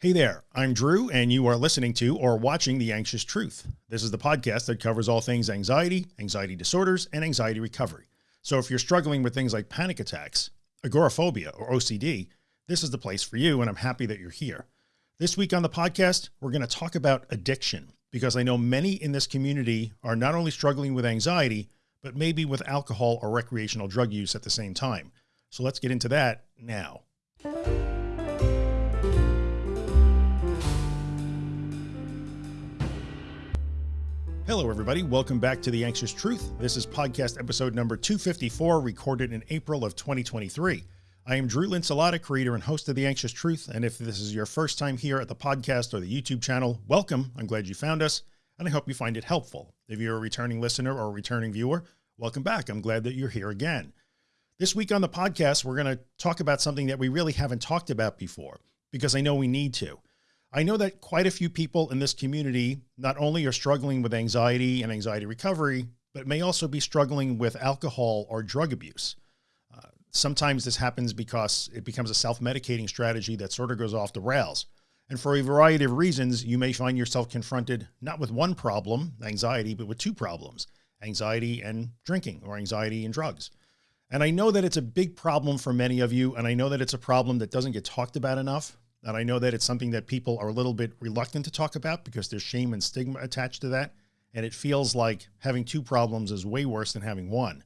Hey there, I'm Drew, and you are listening to or watching The Anxious Truth. This is the podcast that covers all things anxiety, anxiety disorders, and anxiety recovery. So if you're struggling with things like panic attacks, agoraphobia, or OCD, this is the place for you, and I'm happy that you're here. This week on the podcast, we're going to talk about addiction because I know many in this community are not only struggling with anxiety, but maybe with alcohol or recreational drug use at the same time. So let's get into that now. Hello, everybody. Welcome back to The Anxious Truth. This is podcast episode number 254, recorded in April of 2023. I am Drew Linsalata, creator and host of The Anxious Truth. And if this is your first time here at the podcast or the YouTube channel, welcome. I'm glad you found us and I hope you find it helpful. If you're a returning listener or a returning viewer, welcome back. I'm glad that you're here again. This week on the podcast, we're going to talk about something that we really haven't talked about before because I know we need to. I know that quite a few people in this community not only are struggling with anxiety and anxiety recovery, but may also be struggling with alcohol or drug abuse. Uh, sometimes this happens because it becomes a self-medicating strategy that sort of goes off the rails. And for a variety of reasons, you may find yourself confronted not with one problem, anxiety, but with two problems, anxiety and drinking or anxiety and drugs. And I know that it's a big problem for many of you. And I know that it's a problem that doesn't get talked about enough. And I know that it's something that people are a little bit reluctant to talk about because there's shame and stigma attached to that. And it feels like having two problems is way worse than having one.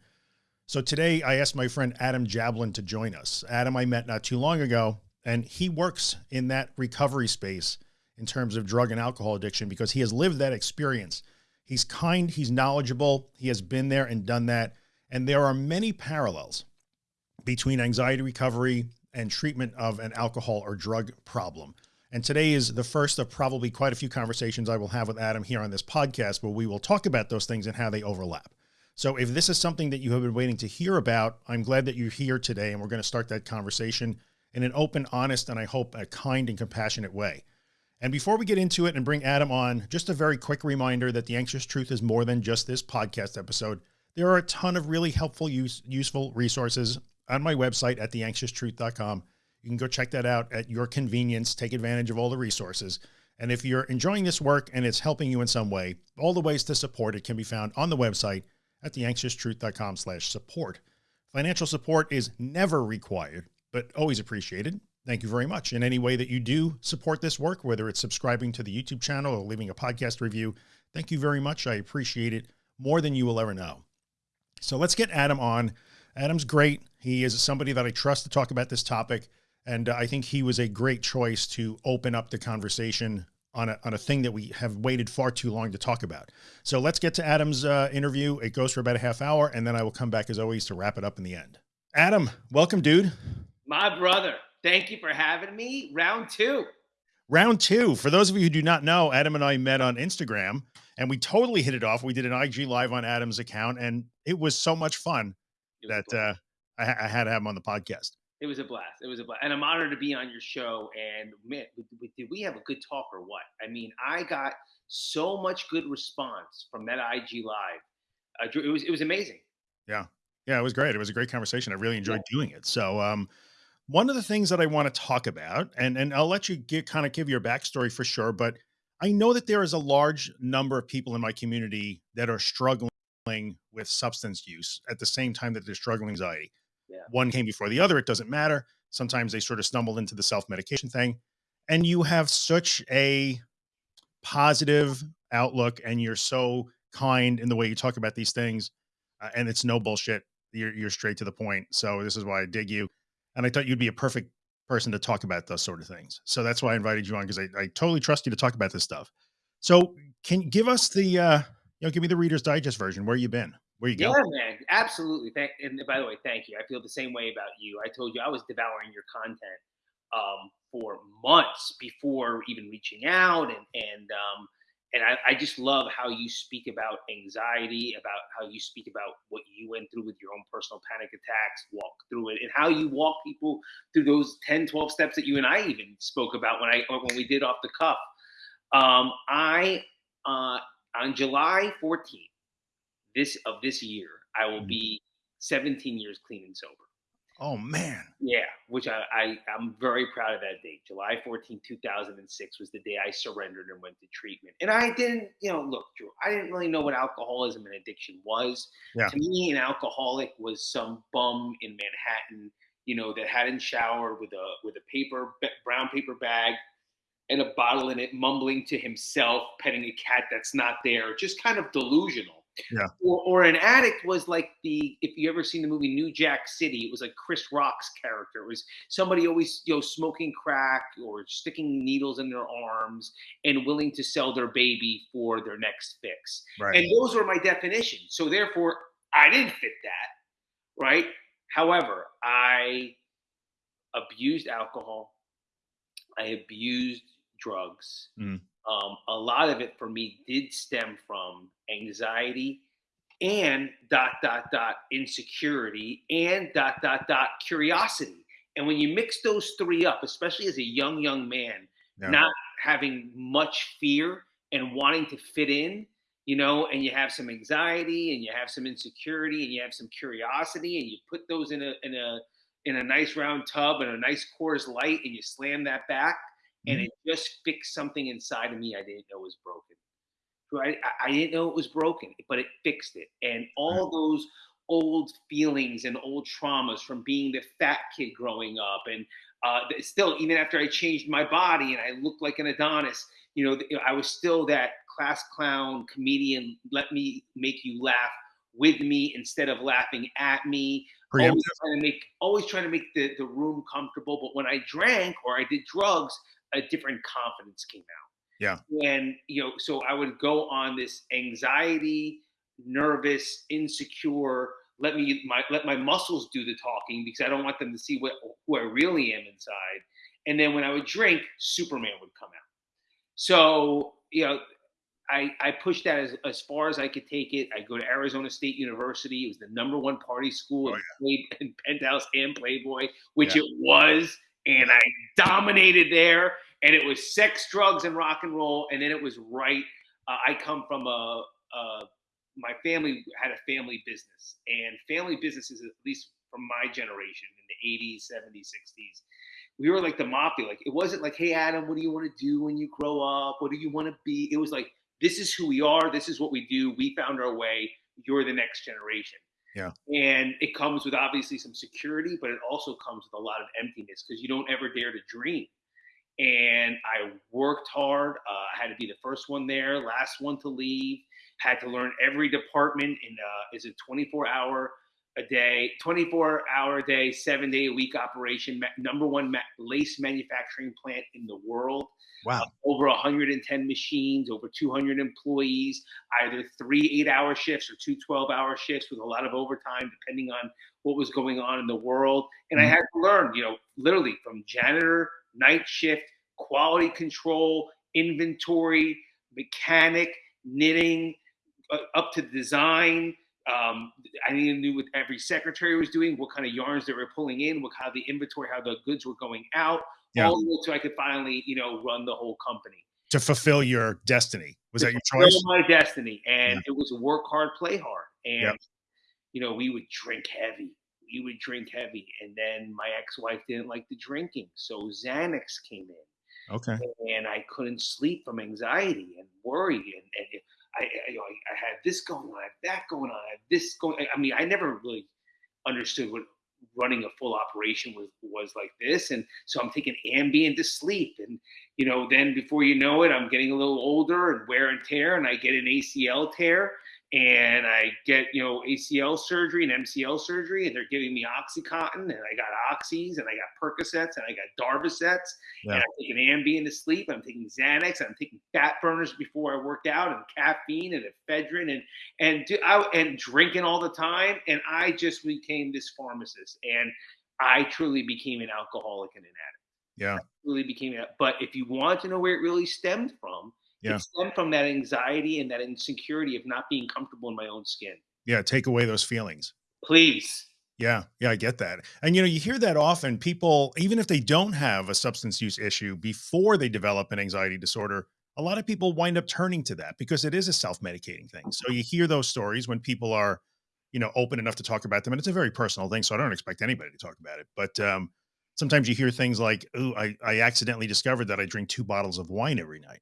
So today I asked my friend Adam Jablin to join us. Adam I met not too long ago, and he works in that recovery space in terms of drug and alcohol addiction because he has lived that experience. He's kind, he's knowledgeable, he has been there and done that. And there are many parallels between anxiety recovery and treatment of an alcohol or drug problem. And today is the first of probably quite a few conversations I will have with Adam here on this podcast where we will talk about those things and how they overlap. So if this is something that you have been waiting to hear about, I'm glad that you're here today and we're going to start that conversation in an open, honest, and I hope a kind and compassionate way. And before we get into it and bring Adam on, just a very quick reminder that the anxious truth is more than just this podcast episode. There are a ton of really helpful, use, useful resources on my website at theanxioustruth.com. You can go check that out at your convenience, take advantage of all the resources. And if you're enjoying this work and it's helping you in some way, all the ways to support it can be found on the website at theanxioustruth.com slash support. Financial support is never required, but always appreciated. Thank you very much. In any way that you do support this work, whether it's subscribing to the YouTube channel or leaving a podcast review, thank you very much. I appreciate it more than you will ever know. So let's get Adam on. Adam's great. He is somebody that I trust to talk about this topic. And uh, I think he was a great choice to open up the conversation on a, on a thing that we have waited far too long to talk about. So let's get to Adam's uh, interview. It goes for about a half hour and then I will come back as always to wrap it up in the end. Adam, welcome dude. My brother. Thank you for having me. Round two. Round two. For those of you who do not know, Adam and I met on Instagram and we totally hit it off. We did an IG live on Adam's account and it was so much fun that uh, I, I, had to have him on the podcast. It was a blast. It was a blast. And I'm honored to be on your show. And man, did we have a good talk or what? I mean, I got so much good response from that IG live. Uh, it was, it was amazing. Yeah. Yeah, it was great. It was a great conversation. I really enjoyed yeah. doing it. So, um, one of the things that I want to talk about, and, and I'll let you get kind of give your backstory for sure, but I know that there is a large number of people in my community that are struggling with substance use at the same time that they're struggling anxiety. Yeah. One came before the other. It doesn't matter. Sometimes they sort of stumble into the self-medication thing and you have such a positive outlook and you're so kind in the way you talk about these things. Uh, and it's no bullshit. You're, you're straight to the point. So this is why I dig you. And I thought you'd be a perfect person to talk about those sort of things. So that's why I invited you on because I, I totally trust you to talk about this stuff. So can you give us the, uh, you know, give me the Reader's Digest version. Where you been? Where you go? Yeah, man, absolutely. Thank, and by the way, thank you. I feel the same way about you. I told you I was devouring your content um, for months before even reaching out, and and um, and I, I, just love how you speak about anxiety, about how you speak about what you went through with your own personal panic attacks, walk through it, and how you walk people through those 10, 12 steps that you and I even spoke about when I when we did off the cuff. Um, I uh, on July 14th this of this year, I will mm-hmm. be 17 years clean and sober. Oh man. Yeah, which I, I I'm very proud of that date. July 14, 2006 was the day I surrendered and went to treatment. And I didn't, you know, look, Drew, I didn't really know what alcoholism and addiction was. Yeah. To me, an alcoholic was some bum in Manhattan, you know, that hadn't showered with a with a paper brown paper bag and a bottle in it, mumbling to himself, petting a cat that's not there, just kind of delusional. Yeah. Or, or an addict was like the if you ever seen the movie New Jack City, it was like Chris Rock's character. It was somebody always you know smoking crack or sticking needles in their arms and willing to sell their baby for their next fix. Right. And those were my definitions. So therefore, I didn't fit that. Right. However, I abused alcohol. I abused drugs. Mm. Um, a lot of it for me did stem from anxiety and dot dot dot insecurity and dot dot dot curiosity. And when you mix those three up, especially as a young young man, Yeah. not having much fear and wanting to fit in, you know, and you have some anxiety and you have some insecurity and you have some curiosity and you put those in a in a in a nice round tub and a nice Coors Light and you slam that back and Mhm. it just fixed something inside of me I didn't know was broken. I, I didn't know it was broken, but it fixed it. And all those old feelings and old traumas from being the fat kid growing up and uh, still even after I changed my body and I looked like an Adonis, you know, I was still that class clown comedian. Let me make you laugh with me instead of laughing at me. Always trying to make, always trying to make the, the room comfortable. But when I drank or I did drugs, a different confidence came out. Yeah. And you know, so I would go on this anxiety, nervous, insecure. Let me my let my muscles do the talking because I don't want them to see what who I really am inside. And then when I would drink, Superman would come out. So you know, I I pushed that as, as far as I could take it. I go to Arizona State University. It was the number one party school Oh, in, Play, in Penthouse and Playboy, which Yeah. it was, and I dominated there. And it was sex, drugs, and rock and roll. And then it was right. Uh, I come from a, a my family had a family business, and family businesses, at least from my generation in the 80s, 70s, 60s, we were like the mafia. Like it wasn't like, hey Adam, what do you want to do when you grow up? What do you want to be? It was like, this is who we are. This is what we do. We found our way. You're the next generation. Yeah. And it comes with obviously some security, but it also comes with a lot of emptiness because you don't ever dare to dream. And I worked hard. Uh, I had to be the first one there, last one to leave. Had to learn every department in uh, is a 24 hour a day, 24 hour a day, seven day a week operation. Number one lace manufacturing plant in the world Wow. over 110 machines, over 200 employees, either three eight hour shifts or two 12 hour shifts with a lot of overtime, depending on what was going on in the world. And I Mhm. had to learn, you know, literally from janitor, night shift, quality control, inventory, mechanic, knitting, uh, up to design. Um, I needed to know what every secretary was doing, what kind of yarns they were pulling in, what how the inventory, how the goods were going out, Yeah. all the way so I could finally, you know, run the whole company. To fulfill your destiny. Was that your choice? My destiny, and Yeah. it was work hard, play hard, and you know, we would drink heavy. We would drink heavy, and then my ex-wife didn't like the drinking, so Xanax came in Okay. and I couldn't sleep from anxiety and worry. And, and I, I, you know, I, I had this going on, I had that going on, I had this going. I mean, I never really understood what running a full operation was was like this. And so I'm taking Ambien to sleep, and you know, then before you know it, I'm getting a little older and wear and tear, and I get an ACL tear. And I get, you know, ACL surgery and MCL surgery, and they're giving me OxyContin, and I got Oxys, and I got Percocets, and I got Darvocets, Yeah. and I'm taking Ambien to sleep. I'm taking Xanax. I'm taking fat burners before I work out, and caffeine and ephedrine, and and do, I, and drinking all the time. And I just became this pharmacist, and I truly became an alcoholic and an addict. Yeah. Really became it. But if you want to know where it really stemmed from, Yeah. it stemmed from that anxiety and that insecurity of not being comfortable in my own skin. Yeah. Take away those feelings. Please. Yeah, yeah, I get that. And you know, you hear that often. People, even if they don't have a substance use issue before they develop an anxiety disorder, a lot of people wind up turning to that because it is a self-medicating thing. So you hear those stories when people are you know, open enough to talk about them. And it's a very personal thing. So I don't expect anybody to talk about it. But um, sometimes you hear things like, oh, I, I accidentally discovered that I drink two bottles of wine every night.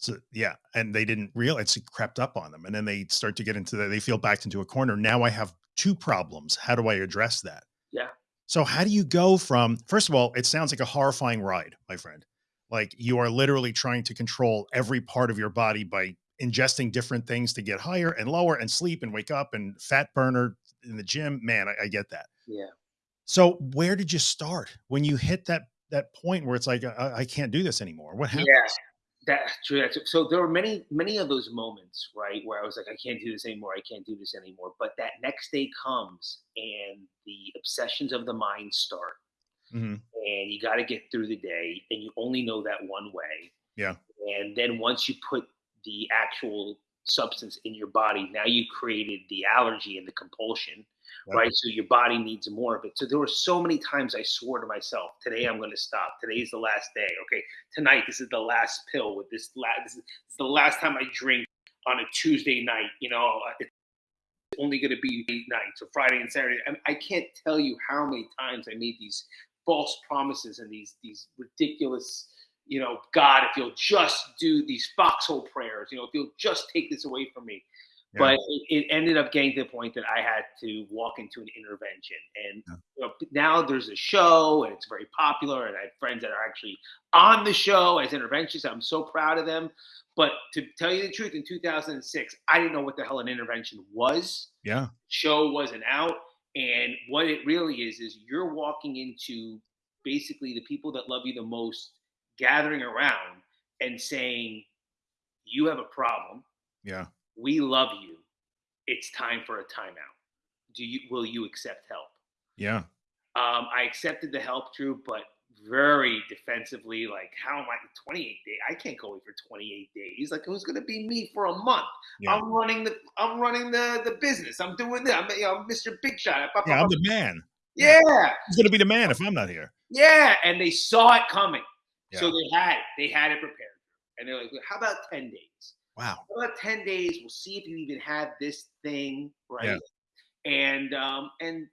So yeah, and they didn't realize it crept up on them. And then they start to get into that, they feel backed into a corner. Now I have two problems. How do I address that? Yeah. So how do you go from, first of all, it sounds like a horrifying ride, my friend. Like you are literally trying to control every part of your body by ingesting different things to get higher and lower and sleep and wake up and fat burner in the gym. Man, I, I get that. Yeah. So where did you start when you hit that that point where it's like I, I can't do this anymore? What happened? Yeah, that's true. That's, so there were many many of those moments, right, where I was like, I can't do this anymore. I can't do this anymore. But that next day comes, and the obsessions of the mind start, hmm and you got to get through the day, and you only know that one way. Yeah. And then once you put the actual substance in your body, now you created the allergy and the compulsion, Right. right? So your body needs more of it. So there were so many times I swore to myself, today I'm going to stop. Today's the last day. Okay, tonight this is the last pill with this. La- this, is, the last time I drink on a Tuesday night. You know, uh, it's only going to be eight nights, so Friday and Saturday. I, I can't tell you how many times I made these false promises and these these ridiculous. You know, God, if you'll just do these foxhole prayers, you know, if you'll just take this away from me, Yeah. but it, it ended up getting to the point that I had to walk into an intervention. And Yeah. you know, now there's a show and it's very popular. And I have friends that are actually on the show as interventionists. I'm so proud of them. But to tell you the truth, in 2006, I didn't know what the hell an intervention was. Yeah. Show wasn't out. And what it really is, is you're walking into basically the people that love you the most gathering around and saying, You have a problem Yeah. We love you. It's time for a timeout. Do you will you accept help? Yeah. Um, I accepted the help, Drew, but very defensively. Like, how am I 28 days? I can't go away for 28 days. Like, who's going to be me for a month. Yeah. I'm running the I'm running the the business. I'm doing that. I'm, you know, Mr. Big Shot. Yeah. I'm the man. yeah, Who's going to be the man if I'm not here? yeah. And they saw it coming, so they had it. They had it prepared. And they're like, how about 10 days? Wow. About 10 days? We'll see if you even have this thing, right? Yeah. And um, and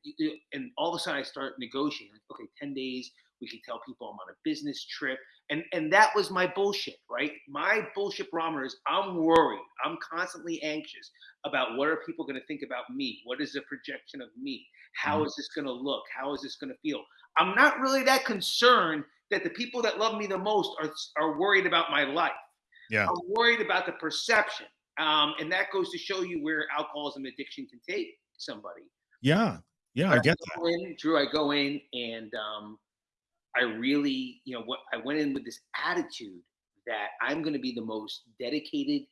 and all of a sudden I start negotiating. Like, okay, 10 days, we can tell people I'm on a business trip. And and that was my bullshit, right? My bullshit barometer is I'm worried. I'm constantly anxious about what are people going to think about me? What is the projection of me? How Mhm. is this going to look? How is this going to feel? I'm not really that concerned that the people that love me the most are are worried about my life. Yeah. I'm worried about the perception. Um, and that goes to show you where alcoholism addiction can take somebody. Yeah. Yeah. I But get that. in, Drew, I go in and um, I really, you know, what I went in with this attitude that I'm going to be the most dedicated,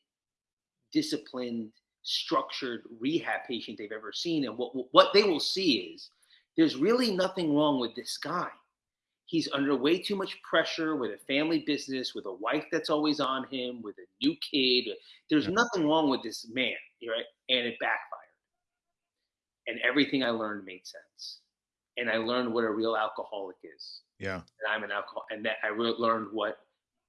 disciplined, structured rehab patient they've ever seen. And what what they will see is there's really nothing wrong with this guy. He's under way too much pressure with a family business, with a wife that's always on him, with a new kid. There's nothing wrong with this man, right? And it backfired. And everything I learned made sense. And I learned what a real alcoholic is Yeah. and I'm an alcohol, and that I re- learned what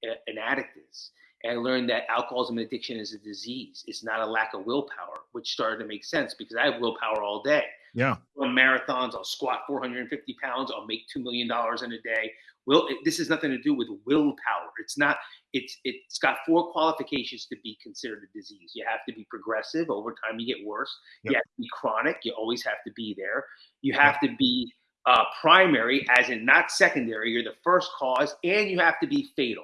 a- an addict is. And I learned that alcoholism and addiction is a disease. It's not a lack of willpower, which started to make sense because I have willpower all day. Yeah. Run marathons, I'll squat 450 pounds, I'll make two million dollars in a day. Will this has nothing to do with willpower. It's not. It's it's got four qualifications to be considered a disease. You have to be progressive. Over time, you get worse. Yep. You have to be chronic. You always have to be there. You have to be uh, primary, as in not secondary. You're the first cause, and you have to be fatal.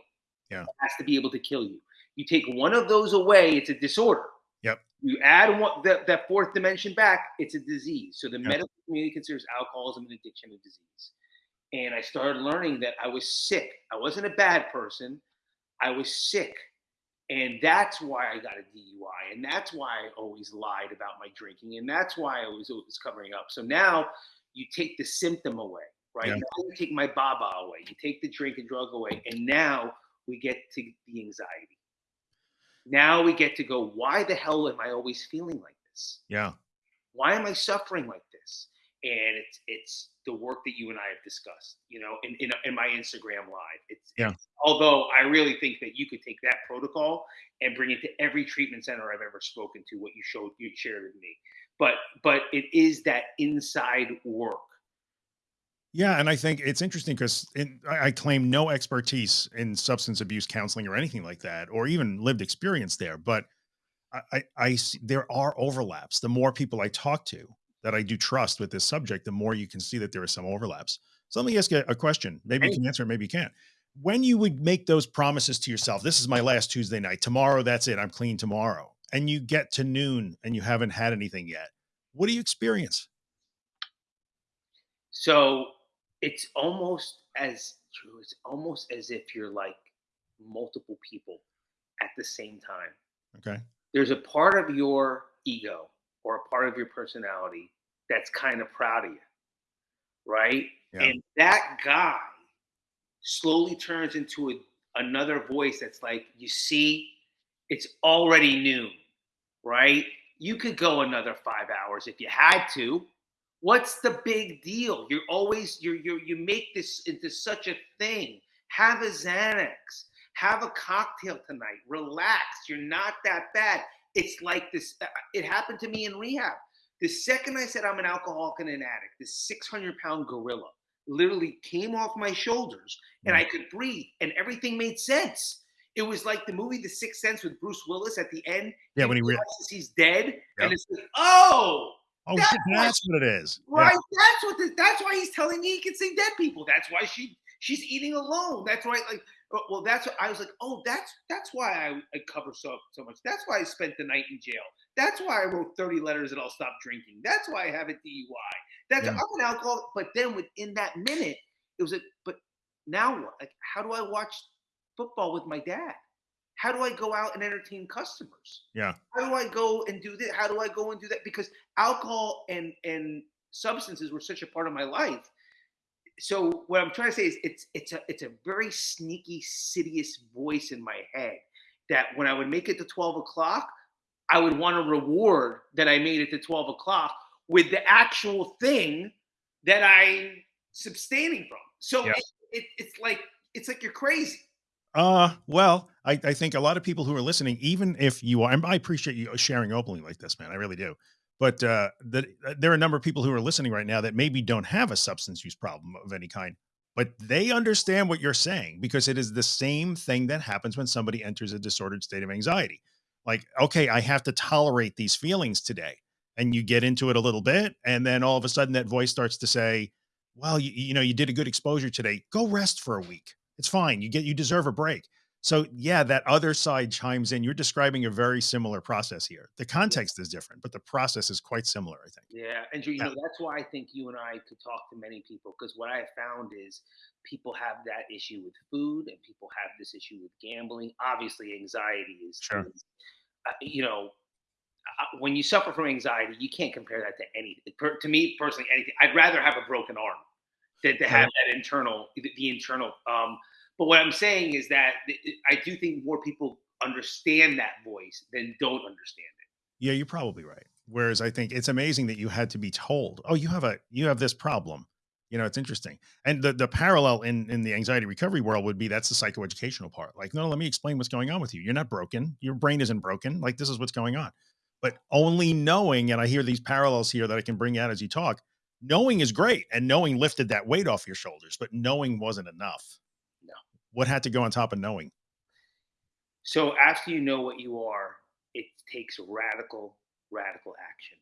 Yeah. It has to be able to kill you. You take one of those away, it's a disorder. You add one that, that fourth dimension back, it's a disease. So the Yep. medical community considers alcoholism an addiction a disease. And I started learning that I was sick. I wasn't a bad person. I was sick. And that's why I got a DUI. And that's why I always lied about my drinking. And that's why I was always covering up. So now you take the symptom away, right? Yeah. Now you take my baba away. You take the drink and drug away. And now we get to the anxiety. Now we get to go, why the hell am I always feeling like this? Yeah. Why am I suffering like this? and it's it's the work that you and I have discussed. You know, in in, in my Instagram live. It's, yeah. It's, although I really think that you could take that protocol and bring it to every treatment center I've ever spoken to. What you showed, you shared with me, but but it is that inside work. Yeah, and I think it's interesting because I claim no expertise in substance abuse counseling or anything like that, or even lived experience there. But I, I, I see there are overlaps. The more people I talk to, that I do trust with this subject, the more you can see that there are some overlaps. So let me ask you a question. Maybe you can answer, maybe you can't. When you would make those promises to yourself, this is my last Tuesday night, tomorrow, that's it. I'm clean tomorrow. And you get to noon and you haven't had anything yet. What do you experience? So it's almost as true. It's almost as if you're like multiple people at the same time. Okay. There's a part of your ego or a part of your personality that's kind of proud of you, right? Yeah. And that guy slowly turns into a, another voice that's like, you see, it's already noon, right? You could go another five hours if you had to. What's the big deal? You're always you you you make this into such a thing. Have a Xanax. Have a cocktail tonight. Relax. You're not that bad. It's like this. Uh, it happened to me in rehab. The second I said I'm an alcoholic and an addict, this 600 pound gorilla literally came off my shoulders and I could breathe and everything made sense. It was like the movie The Sixth Sense with Bruce Willis at the end. Yeah, when he realizes he's dead, yep. and it's like, oh, oh, that's, that's what it is. Right. Yeah. That's what. The, that's why he's telling me he can see dead people. That's why she she's eating alone. That's why, like, well, that's what I was like. Oh, that's that's why I, I cover so so much. That's why I spent the night in jail. That's why I wrote thirty letters and I'll stop drinking. That's why I have a DUI. That's yeah. I'm an alcoholic. But then within that minute, it was a. But now what? Like, how do I watch football with my dad? How do I go out and entertain customers? Yeah. How do I go and do this? How do I go and do that? Because alcohol and and substances were such a part of my life so what I'm trying to say is it's it's a it's a very sneaky, sidious voice in my head that when I would make it to 12 o'clock, I would want a reward that I made it to 12 o'clock with the actual thing that I'm abstaining from. So yeah. it, it, it's like it's like you're crazy. Uh, well, I, I think a lot of people who are listening, even if you are, I appreciate you sharing openly like this, man. I really do but uh, that uh, there are a number of people who are listening right now that maybe don't have a substance use problem of any kind, but they understand what you're saying because it is the same thing that happens when somebody enters a disordered state of anxiety. Like, okay, I have to tolerate these feelings today. And you get into it a little bit. And then all of a sudden that voice starts to say, well, you, you know, you did a good exposure today. Go rest for a week. It's fine. You get, you deserve a break. So yeah, that other side chimes in. You're describing a very similar process here. The context is different, but the process is quite similar, I think. Yeah, and you know that's why I think you and I could talk to many people because what I have found is people have that issue with food and people have this issue with gambling. Obviously, anxiety is, sure. is uh, you know, uh, when you suffer from anxiety, you can't compare that to anything. Per, to me personally, anything. I'd rather have a broken arm than to have that internal, the, the internal. Um, but what I'm saying is that I do think more people understand that voice than don't understand it. Yeah, you're probably right. Whereas I think it's amazing that you had to be told, "Oh, you have a you have this problem." You know, it's interesting. And the the parallel in in the anxiety recovery world would be that's the psychoeducational part. Like, no, let me explain what's going on with you. You're not broken. Your brain isn't broken. Like this is what's going on. But only knowing, and I hear these parallels here that I can bring out as you talk. Knowing is great, and knowing lifted that weight off your shoulders, but knowing wasn't enough No. what had to go on top of knowing? So after you know what you are, it takes radical, radical action.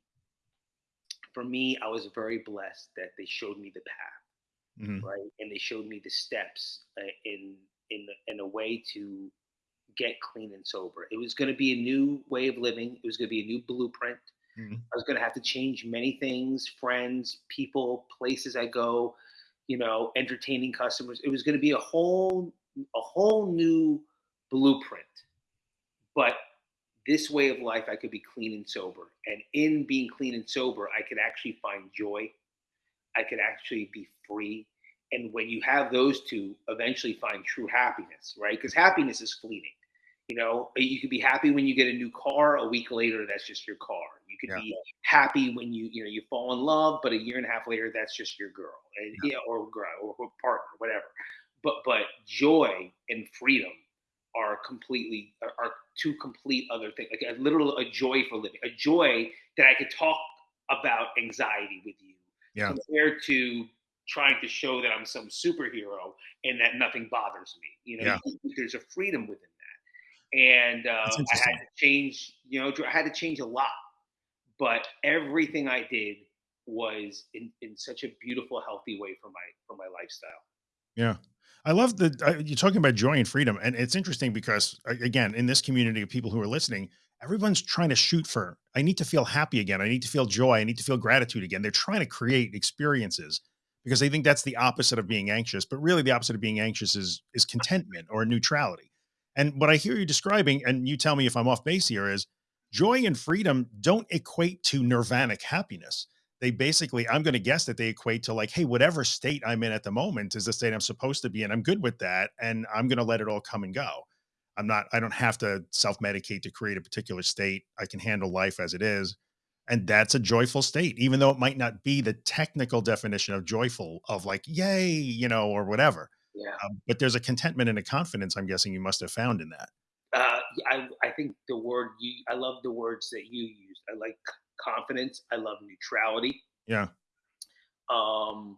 For me, I was very blessed that they showed me the path, mm-hmm. right, and they showed me the steps uh, in in in a way to get clean and sober. It was going to be a new way of living. It was going to be a new blueprint. Mm-hmm. I was going to have to change many things, friends, people, places I go, you know, entertaining customers. It was going to be a whole a whole new blueprint. But this way of life, I could be clean and sober. And in being clean and sober, I could actually find joy. I could actually be free. And when you have those two, eventually find true happiness, right? Because happiness is fleeting. You know, you could be happy when you get a new car. A week later, that's just your car. You could Yeah. be happy when you you know you fall in love, but a year and a half later, that's just your girl, and, yeah, or girl or, or partner, whatever. But but joy and freedom are completely are, are two complete other things. Like a literal a joy for living, a joy that I could talk about anxiety with you, Yeah. compared to trying to show that I'm some superhero and that nothing bothers me. You know, Yeah. there's a freedom within that, and uh, I had to change. You know, I had to change a lot, but everything I did was in, in such a beautiful, healthy way for my for my lifestyle. Yeah. I love uh, you're talking about joy and freedom, and it's interesting because again, in this community of people who are listening, everyone's trying to shoot for. I need to feel happy again. I need to feel joy. I need to feel gratitude again. They're trying to create experiences because they think that's the opposite of being anxious. But really, the opposite of being anxious is is contentment or neutrality. And what I hear you describing, and you tell me if I'm off base here, is joy and freedom don't equate to nirvanic happiness. They basically i'm going to guess that they equate to like hey whatever state i'm in at the moment is the state i'm supposed to be in. I'm good with that and i'm going to let it all come and go. I'm not i don't have to self-medicate to create a particular state. I can handle life as it is. And that's a joyful state even though it might not be the technical definition of joyful of like yay you know or whatever. Yeah. um, but there's a contentment and a confidence i'm guessing you must have found in that Uh, I, I think the word you, I love the words that you used. I like confidence. I love neutrality. yeah Um,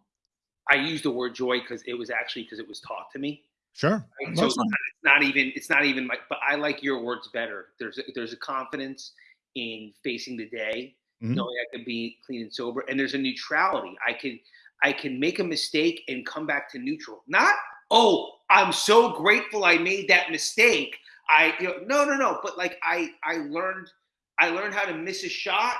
I use the word joy because it was actually because it was taught to me. sure Right? So it's not, it's not even it's not even my. But I like your words better. There's a, there's a confidence in facing the day, Mhm. knowing I can be clean and sober, and there's a neutrality. I can I can make a mistake and come back to neutral. Not oh, I'm so grateful I made that mistake. I you know, no no no. But like I I learned I learned how to miss a shot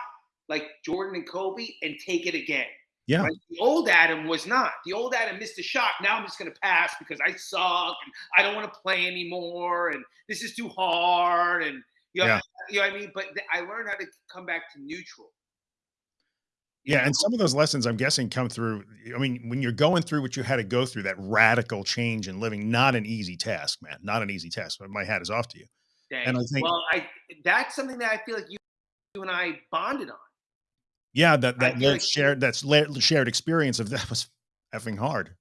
like Jordan and Kobe and take it again. yeah Right? The old Adam was not. The old Adam missed a shot. Now I'm just going to pass because I suck and I don't want to play anymore and this is too hard and you know, Yeah. you know what I mean. But I learned how to come back to neutral. Yeah, and some of those lessons I'm guessing come through. I mean, when you're going through what you had to go through, that radical change in living, not an easy task, man, not an easy task. But my hat is off to you. And I think- well, I that's something that I feel like you, you and I bonded on. Yeah, that I that feel like- shared that's la- shared experience of that was effing hard.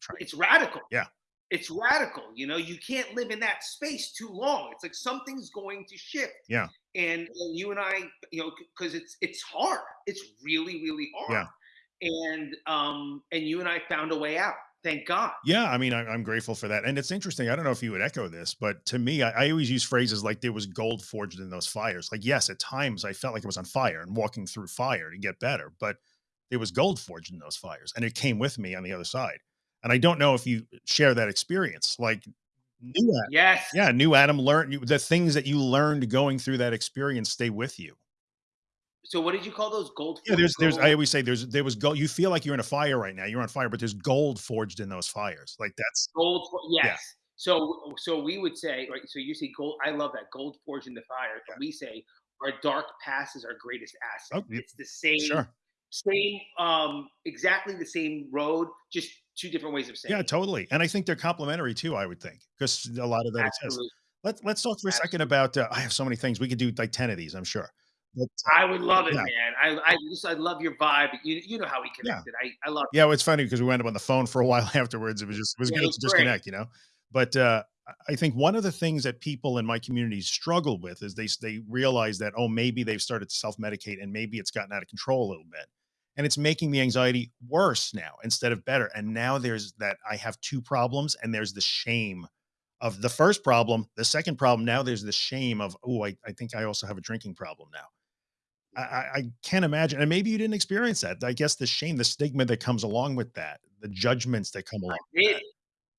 Trying- It's radical. Yeah. It's radical. You know, you can't live in that space too long. It's like something's going to shift. Yeah. And, and you and I, you know, because it's it's hard. It's really really hard. yeah. And um and you and I found a way out. Thank God. Yeah, I mean, I, I'm grateful for that, and it's interesting. I don't know if you would echo this, but to me, I, I always use phrases like "there was gold forged in those fires." Like, yes, at times I felt like it was on fire and walking through fire to get better, but there was gold forged in those fires, and it came with me on the other side. And I don't know if you share that experience. Like, new Adam, Yes. yeah, new Adam learned the things that you learned going through that experience stay with you. So what did you call those gold? Yeah, there's, there's. I always say there's, there was gold. You feel like you're in a fire right now. You're on fire, but there's gold forged in those fires. Like that's gold. Yes. Yeah. So so we would say right. So you say gold. I love that gold forged in the fire. But we say our dark past is our greatest asset. Oh. It's the same. sure. Same. Um. Exactly the same road. Just two different ways of saying. Yeah, it. totally. And I think they're complementary too, I would think, because a lot of that exists. Absolutely. Let's let's talk for a second about uh, I have so many things. We could do like 10 of these, I'm sure. But uh, I would love it, Yeah. man. I I just I love your vibe. You you know how we Yeah. connected. I I love. yeah, well, it's funny because we wound up on the phone for a while afterwards. It was just it was Yeah, it good was to great. disconnect, you know. But uh I- I think one of the things that people in my community struggle with is they they realize that oh maybe they've started to self-medicate and maybe it's gotten out of control a little bit. And it's making the anxiety worse now instead of better. And now there's that I have two problems and there's the shame of the first problem. The second problem, now there's the shame of, oh, I, I think I also have a drinking problem now. I, I, I can't imagine. And maybe you didn't experience that. I guess the shame, the stigma that comes along with that, the judgments that come along. I did.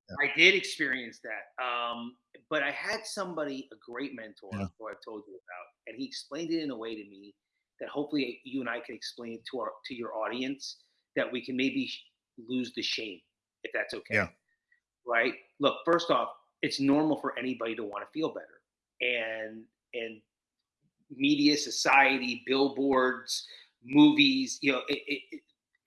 that. I did experience that. Um, but I had somebody, a great mentor, Yeah. who I've told you about, and he explained it in a way to me that hopefully you and I can explain to our to your audience that we can maybe lose the shame, if that's okay. Yeah. Right. Look, first off, it's normal for anybody to want to feel better, and and media, society, billboards, movies, you know, it, it, it,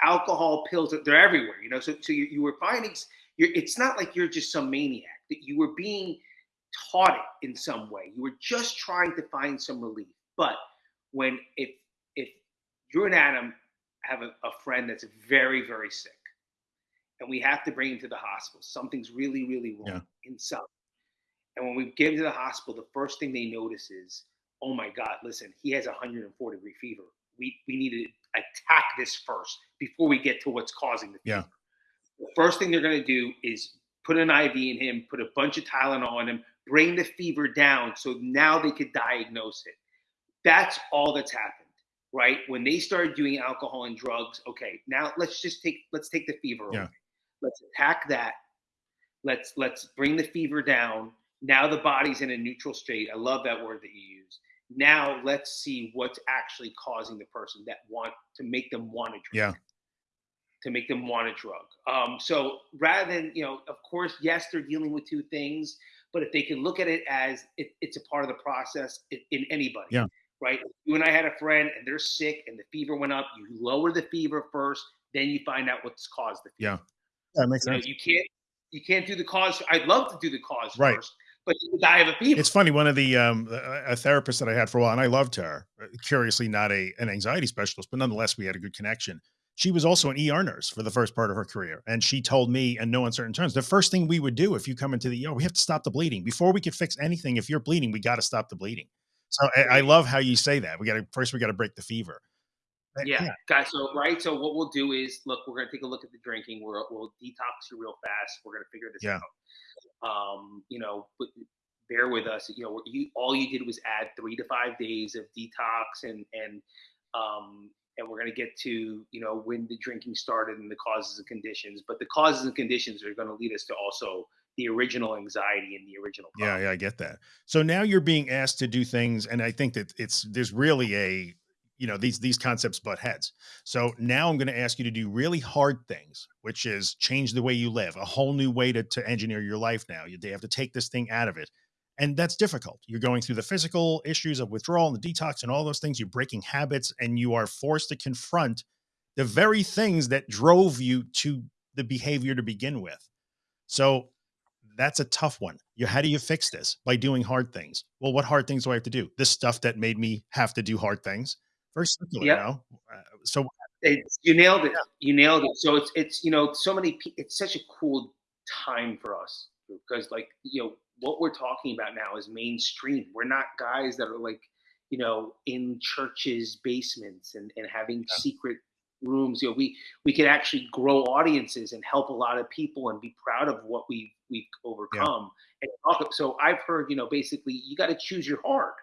alcohol, pills, they're everywhere, you know. So, so you, you were finding you're, it's not like you're just some maniac, that you were being taught it in some way. You were just trying to find some relief. But when, if if you and Adam have a, a friend that's very, very sick. And we have to bring him to the hospital. Something's really, really wrong Yeah. in some. And when we get him to the hospital, the first thing they notice is, oh my God, listen, he has a 104 degree fever. We we need to attack this first before we get to what's causing the Yeah. fever. The first thing they're gonna do is put an IV in him, put a bunch of Tylenol on him, bring the fever down so now they could diagnose it. That's all that's happened, right? When they started doing alcohol and drugs, okay, now let's just take let's take the fever Yeah. away. Let's attack that. Let's let's bring the fever down. Now the body's in a neutral state. I love that word that you use. Now let's see what's actually causing the person that want to make them want to drink Yeah. to make them want a drug. Um, so rather than, you know, of course, yes, they're dealing with two things, but if they can look at it as it, it's a part of the process in, in anybody, Yeah. Right? You and I had a friend and they're sick and the fever went up. You lower the fever first, then you find out what's caused the fever. Yeah. That makes You know, sense. you can't you can't do the cause. I'd love to do the cause Right. first, but you die of a fever. It's funny. One of the um, a a therapist that I had for a while, and I loved her. uh, Curiously, not a an anxiety specialist, but nonetheless, we had a good connection. She was also an ER nurse for the first part of her career, and she told me, in no uncertain terms, the first thing we would do if you come into the ER, we have to stop the bleeding before we could fix anything. If you're bleeding, we got to stop the bleeding. So I, I love how you say that. We got to first we got to break the fever. Uh, Yeah, guys. So right. So what we'll do is, look, we're gonna take a look at the drinking. We're, we'll detox you real fast. We're gonna figure this Yeah. out. Um, you know, but bear with us. You know, you all you did was add three to five days of detox, and and um, and we're gonna get to you know when the drinking started and the causes and conditions. But the causes and conditions are gonna lead us to also the original anxiety and the original. Yeah, yeah, I get that. So now you're being asked to do things, and I think that it's there's really a you know these these concepts butt heads. So now I'm going to ask you to do really hard things, which is change the way you live, a whole new way to to engineer your life. Now you they have to take this thing out of it, and that's difficult. You're going through the physical issues of withdrawal and the detox and all those things. You're breaking habits, and you are forced to confront the very things that drove you to the behavior to begin with. So that's a tough one. You, how do you fix this? By doing hard things. Well, what hard things do I have to do? This stuff that made me have to do hard things. Very circular, Yep. you know? Uh, so It's, you nailed it. You nailed it. So it's it's you know so many. It's such a cool time for us because like you know what we're talking about now is mainstream. We're not guys that are like you know in churches basements and and having secret rooms. You know we we could actually grow audiences and help a lot of people and be proud of what we we've overcome. And talk, so I've heard you know basically you got to choose your heart.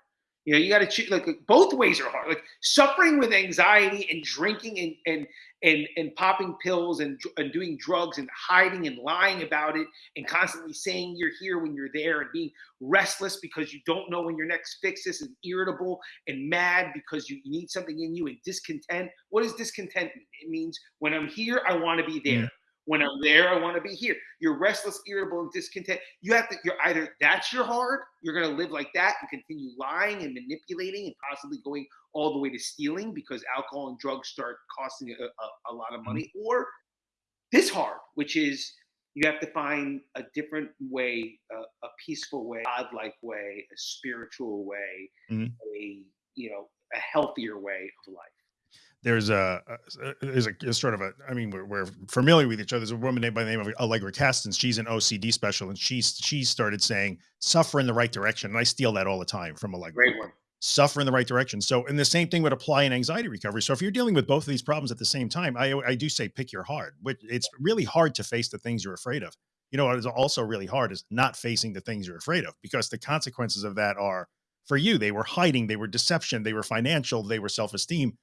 You know, you got to choose like both ways are hard. Like suffering with anxiety and drinking and and and and popping pills and and doing drugs and hiding and lying about it and constantly saying you're here when you're there and being restless because you don't know when your next fix is and irritable and mad because you need something in you and discontent. What does discontent mean? It means when I'm here, I want to be there. Mhm. When I'm there, I want to be here. You're restless, irritable, and discontent. You have to, you're either that's your hard, you're going to live like that and continue lying and manipulating and possibly going all the way to stealing because alcohol and drugs start costing a, a, a lot of money, or this hard, which is you have to find a different way, a, a peaceful way, godlike way, a spiritual way, Mhm. a you know a healthier way of life. There's a, a there's a, sort of a I mean we're, we're familiar with each other. There's a woman named by the name of Allegra Kastens. She's an OCD special, and she's she started saying suffer in the right direction. And I steal that all the time from Allegra. Great one. suffer in the right direction. So, and the same thing would apply in anxiety recovery. So, if you're dealing with both of these problems at the same time, I, I do say pick your heart. Which it's really hard to face the things you're afraid of. You know, what is also really hard is not facing the things you're afraid of because the consequences of that are for you. They were hiding, they were deception, they were financial, they were self esteem.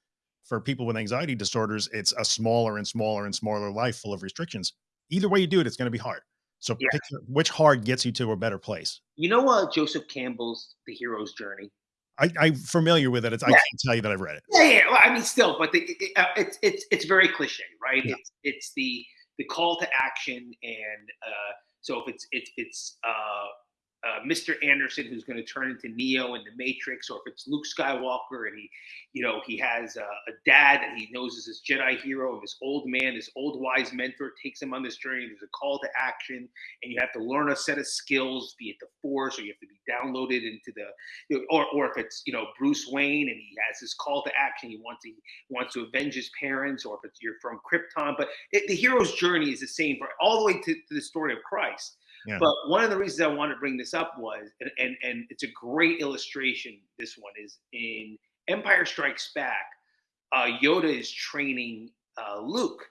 For people with anxiety disorders, it's a smaller and smaller and smaller life full of restrictions. Either way you do it, it's going to be hard. So, Yeah. pick which hard gets you to a better place. You know uh, Joseph Campbell's The Hero's Journey? I, I'm familiar with it. It's, I can't tell you that I've read it. Yeah, yeah. Well, I mean, still, but the, it, uh, it's it's it's very cliche, right? Yeah. It's it's the the call to action, and uh, so if it's it's it's uh, uh, Mr. Anderson who's going to turn into Neo in the Matrix, or if it's Luke Skywalker and he, you know, he has a, a dad that he knows is his Jedi hero, and this old man, this old wise mentor takes him on this journey. There's a call to action, and you have to learn a set of skills, be it the Force, or you have to be downloaded into the, or or if it's you know Bruce Wayne and he has this call to action, he wants to he wants to avenge his parents, or if it's you're from Krypton. But it, the hero's journey is the same for all the way to, to the story of Christ. But one of the reasons I wanted to bring this up was, and, and and it's a great illustration. This one is in Empire Strikes Back. Uh, Yoda is training uh, Luke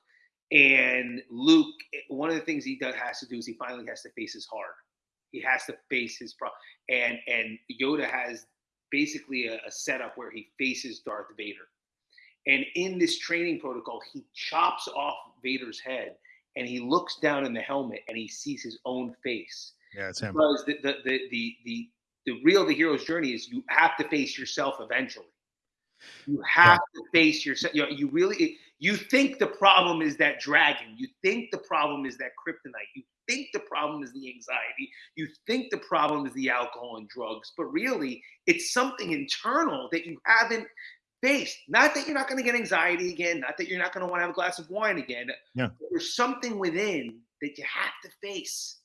and Luke, one of the things he does has to do is he finally has to face his heart. He has to face his problem. And and Yoda has basically a, a setup where he faces Darth Vader. And in this training protocol, he chops off Vader's head and he looks down in the helmet and he sees his own face. Yeah, it's him. Because the the the the the, the real the hero's journey is you have to face yourself eventually. You have yeah. to face yourself. You, know, you really you think the problem is that dragon. You think the problem is that kryptonite. You think the problem is the anxiety. You think the problem is the alcohol and drugs. But really, it's something internal that you haven't faced. Not that you're not going to get anxiety again. Not that you're not going to want to have a glass of wine again. Yeah. There's something within that you have to face.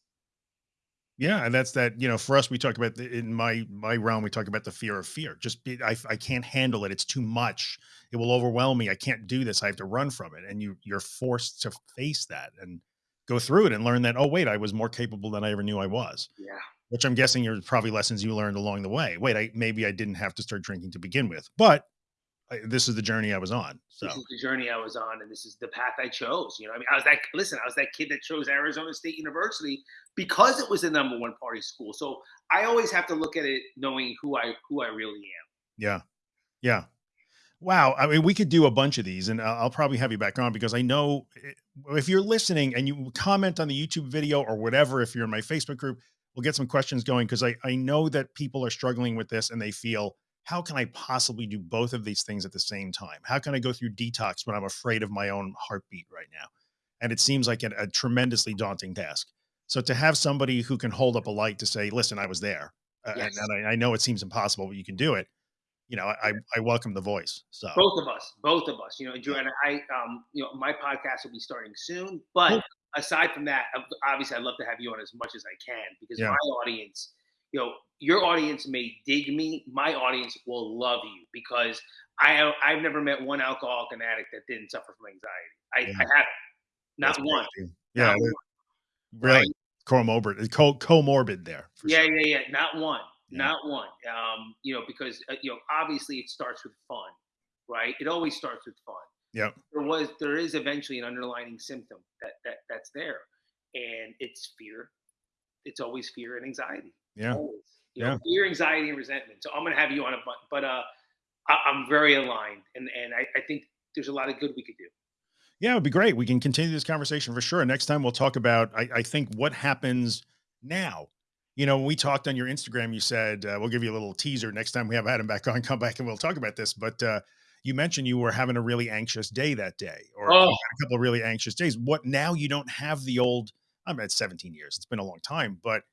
Yeah, and that's that. You know, for us, we talk about the, in my my realm, we talk about the fear of fear. Just be, I I can't handle it. It's too much. It will overwhelm me. I can't do this. I have to run from it. And you you're forced to face that and go through it and learn that. Oh wait, I was more capable than I ever knew I was. Yeah. Which I'm guessing are probably lessons you learned along the way. Wait, I maybe I didn't have to start drinking to begin with, but I, this is the journey I was on. So this is the journey I was on, and this is the path I chose. You know, I mean, I was that listen, I was that kid that chose Arizona State University because it was the number one party school. So I always have to look at it knowing who I who I really am. Yeah, yeah. Wow. I mean, we could do a bunch of these, and I'll probably have you back on because I know eh, if you're listening and you comment on the YouTube video or whatever, if you're in my Facebook group, we'll get some questions going because I I know that people are struggling with this and they feel how can I possibly do both of these things at the same time? How can I go through detox when I'm afraid of my own heartbeat right now? And it seems like a, a tremendously daunting task. So to have somebody who can hold up a light to say, listen, I was there. Yes. and, and I, I, know it seems impossible, but you can do it. You know, I, I welcome the voice. So both of us, both of us, you know, and I, um, you know, my podcast will be starting soon, but cool. aside from that, obviously I'd love to have you on as much as I can because yeah. my audience, you know, your audience may dig me. My audience will love you because I I've never met one alcoholic and addict that didn't suffer from anxiety. I, yeah. I haven't. Not That's one. Crazy. Yeah. Not one. Really? Right? Comorbid, co comorbid there. yeah, sure. yeah, yeah. Not one. Yeah. Not one. Um, you know, because uh, you know, obviously it starts with fun, right? It always starts with fun. Yeah. There was there is eventually an underlying symptom that that that's there. And it's fear. It's always fear and anxiety. Yeah. Always. You know, yeah. fear, anxiety, and resentment. So I'm going to have you on a but, but uh, I, am very aligned, and and I, I think there's a lot of good we could do. Yeah, it would be great. We can continue this conversation for sure. Next time we'll talk about, I, I think, what happens now. You know, when we talked on your Instagram, you said uh, we'll give you a little teaser next time we have Adam back on. Come back and we'll talk about this. But uh, you mentioned you were having a really anxious day that day, or oh. a couple of really anxious days. What now? You don't have the old. I'm at 17 years. It's been a long time, but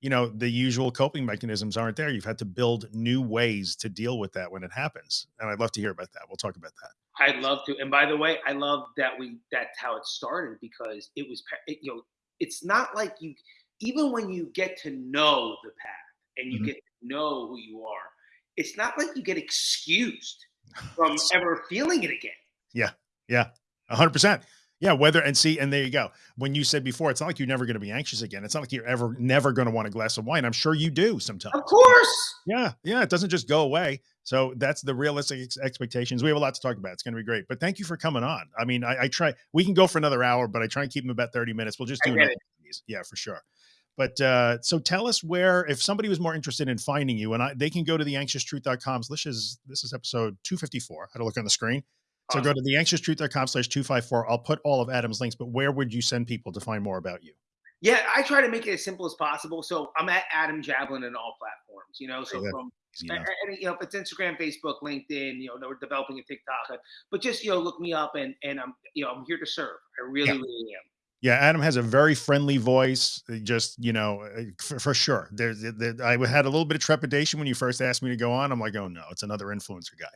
you know, the usual coping mechanisms aren't there. You've had to build new ways to deal with that when it happens. And I'd love to hear about that. We'll talk about that. I'd love to. And by the way, I love that we, that's how it started because it was, it, you know, it's not like you, even when you get to know the path and you mm-hmm. get to know who you are, it's not like you get excused from ever feeling it again. Yeah. Yeah. A hundred percent. Yeah, whether and see, and there you go. When you said before, it's not like you're never going to be anxious again. It's not like you're ever never going to want a glass of wine. I'm sure you do sometimes. Of course. Yeah, yeah. It doesn't just go away. So that's the realistic ex expectations. We have a lot to talk about. It's going to be great. But thank you for coming on. I mean, I, I, try. We can go for another hour, but I try and keep them about 30 minutes. We'll just do another. Yeah, for sure. But uh, so tell us where, if somebody was more interested in finding you, and I, they can go to the anxioustruth.com. This is this is episode 254. I had to look on the screen. So awesome. go to theanxioustruth.com slash 254. I'll put all of Adam's links, but where would you send people to find more about you? Yeah, I try to make it as simple as possible. So I'm at Adam Jablin in all platforms, you know, so yeah, from, and, you know, if it's Instagram, Facebook, LinkedIn, you know, we're developing a TikTok, but just, you know, look me up and, and I'm, you know, I'm here to serve. I really, yeah. really am. Yeah, Adam has a very friendly voice. Just you know, uh, for, for sure. There's, there, I had a little bit of trepidation when you first asked me to go on. I'm like, oh no, it's another influencer guy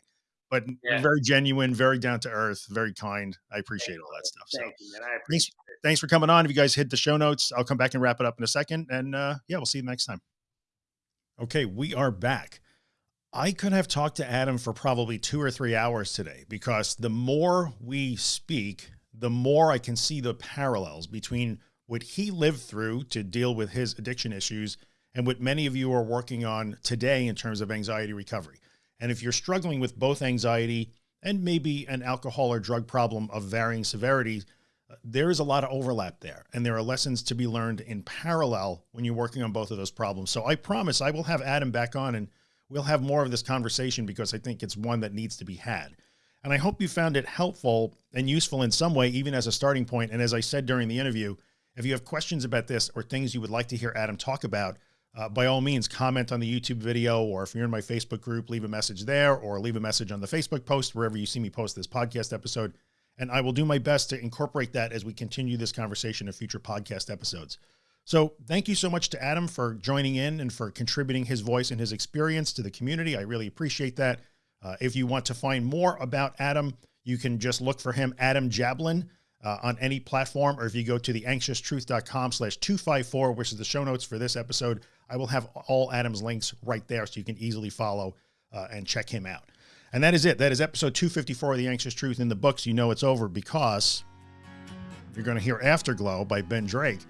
but yeah. very genuine, very down to earth, very kind. I appreciate all that stuff. Thank so you, man. I appreciate thanks, it. thanks for coming on. If you guys hit the show notes, I'll come back and wrap it up in a second. And uh, yeah, we'll see you next time. Okay, we are back. I could have talked to Adam for probably two or three hours today because the more we speak, the more I can see the parallels between what he lived through to deal with his addiction issues and what many of you are working on today in terms of anxiety recovery. And if you're struggling with both anxiety and maybe an alcohol or drug problem of varying severity, uh, there is a lot of overlap there and there are lessons to be learned in parallel when you're working on both of those problems. So I promise I will have Adam back on and we'll have more of this conversation because I think it's one that needs to be had. And I hope you found it helpful and useful in some way, even as a starting point. And as I said during the interview, if you have questions about this or things you would like to hear Adam talk about, uh, by all means, comment on the YouTube video, or if you're in my Facebook group, leave a message there or leave a message on the Facebook post, wherever you see me post this podcast episode and I will do my best to incorporate that as we continue this conversation in future podcast episodes. So thank you so much to Adam for joining in and for contributing his voice and his experience to the community. I really appreciate that. Uh, if you want to find more about Adam, you can just look for him, Adam Jablin, uh, on any platform, or if you go to the anxioustruth.com slash 254, which is the show notes for this episode, I will have all Adam's links right there so you can easily follow uh, and check him out. And that is it. That is episode 254 of The Anxious Truth in the books. You know it's over because you're going to hear Afterglow by Ben Drake.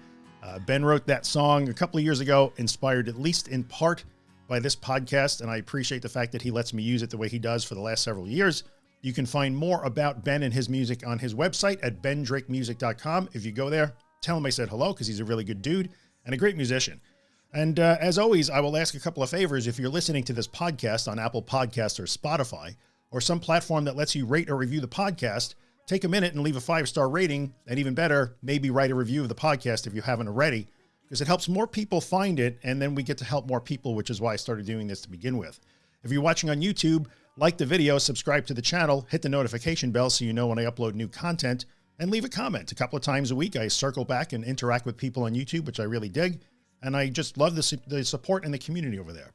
Uh, ben wrote that song a couple of years ago, inspired at least in part by this podcast. And I appreciate the fact that he lets me use it the way he does for the last several years. You can find more about Ben and his music on his website at bendrakemusic.com. If you go there, tell him I said hello because he's a really good dude and a great musician. And uh, as always, I will ask a couple of favors. If you're listening to this podcast on Apple Podcasts or Spotify, or some platform that lets you rate or review the podcast, take a minute and leave a five-star rating. And even better, maybe write a review of the podcast if you haven't already, because it helps more people find it. And then we get to help more people, which is why I started doing this to begin with. If you're watching on YouTube, like the video, subscribe to the channel, hit the notification bell so you know when I upload new content, and leave a comment. A couple of times a week, I circle back and interact with people on YouTube, which I really dig. And I just love the, the support and the community over there.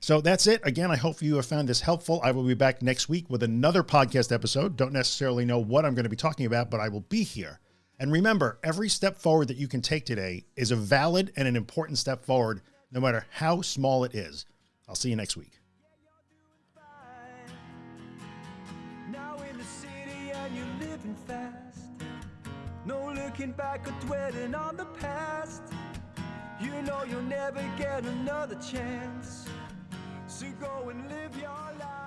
So that's it. Again, I hope you have found this helpful. I will be back next week with another podcast episode. Don't necessarily know what I'm going to be talking about, but I will be here. And remember, every step forward that you can take today is a valid and an important step forward, no matter how small it is. I'll see you next week. looking back or dwelling on the past. You know you'll never get another chance So go and live your life.